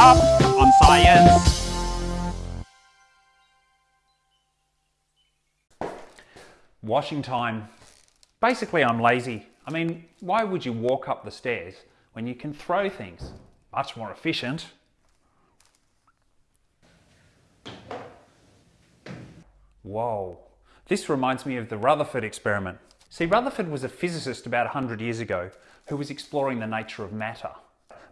up on science. Washing time. Basically, I'm lazy. I mean, why would you walk up the stairs when you can throw things? Much more efficient. Whoa. This reminds me of the Rutherford experiment. See, Rutherford was a physicist about 100 years ago who was exploring the nature of matter.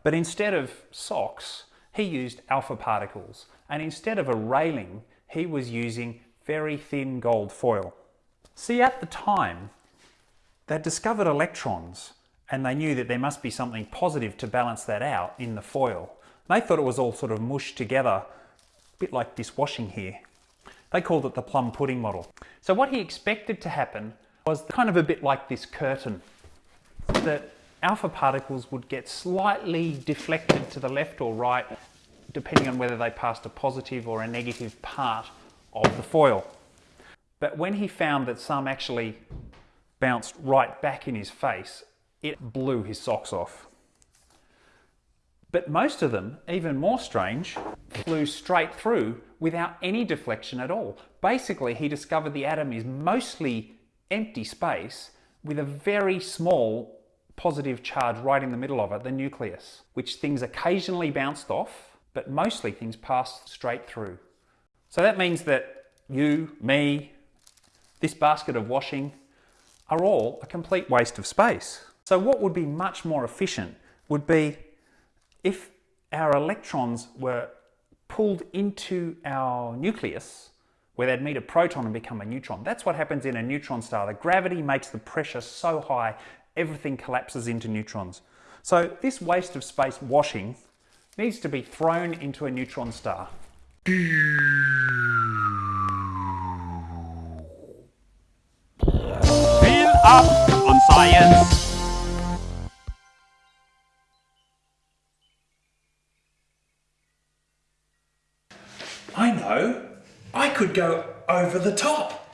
But instead of socks, he used alpha particles. And instead of a railing, he was using very thin gold foil. See, at the time, they discovered electrons and they knew that there must be something positive to balance that out in the foil. They thought it was all sort of mushed together, a bit like this washing here. They called it the plum pudding model. So what he expected to happen was kind of a bit like this curtain, that alpha particles would get slightly deflected to the left or right, depending on whether they passed a positive or a negative part of the foil. But when he found that some actually bounced right back in his face, it blew his socks off. But most of them, even more strange, flew straight through without any deflection at all. Basically, he discovered the atom is mostly empty space with a very small positive charge right in the middle of it, the nucleus, which things occasionally bounced off, but mostly things pass straight through. So that means that you, me, this basket of washing are all a complete waste of space. So what would be much more efficient would be if our electrons were pulled into our nucleus where they'd meet a proton and become a neutron. That's what happens in a neutron star. The gravity makes the pressure so high, everything collapses into neutrons. So this waste of space washing needs to be thrown into a neutron star. Fill up on science. I know. I could go over the top.